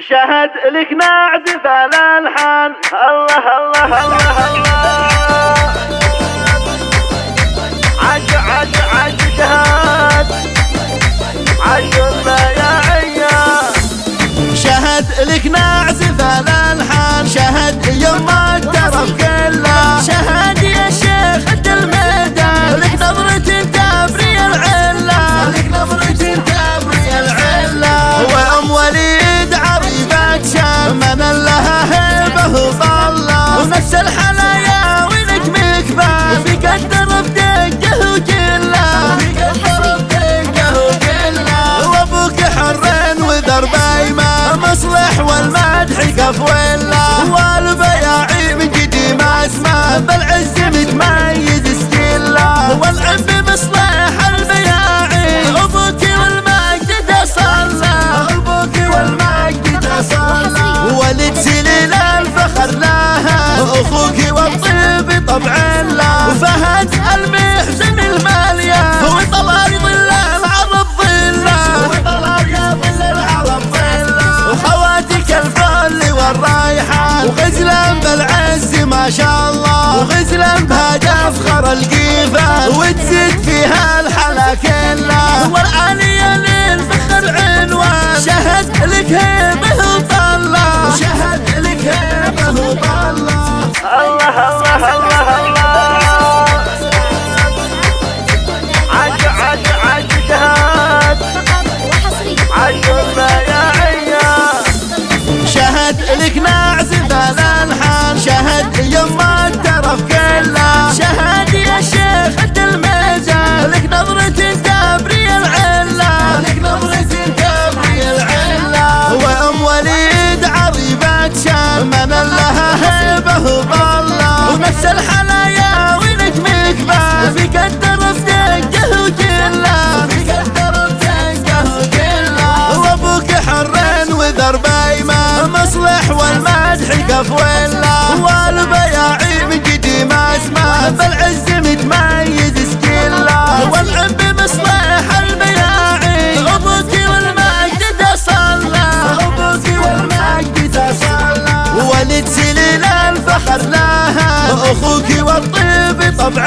شهد لك نعزف الالحان الله الله الله الله. عش قف ولا والبياعي من قديم اسماء بالعز متميز ستيلا والعم بمصلح البياعي أبوك والمجد تصلى أبوك والمجد تصلى ولد سليل الفخر لها أخوك والطيب طبع لا. وفهد المحزن وغزلا بالعز ما شاء الله. وغزلا بهذا افخر القيفه وتزيد فيها الحلا كلها والعالية للفخر عنوان. شهد لك هيبه شهد لك نعزف الالحان شهد يوم الترف كله. شهد يا شيخ انت الميزان لك نظرة تبري العلة. لك نظرة تبري العلة. وام وليد عريبة شام من لها هيبة وظلة ونفس الحلايا مصلح والمدح قف ولا والبياعي من قديم اسماء بالعز متميز سكيلا. والعم بمصلح البياعي. أبوك والمجد تصلى أبوك والمجد تصلى ولد سليل الفخر لها أخوك والطيب طبع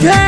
كلها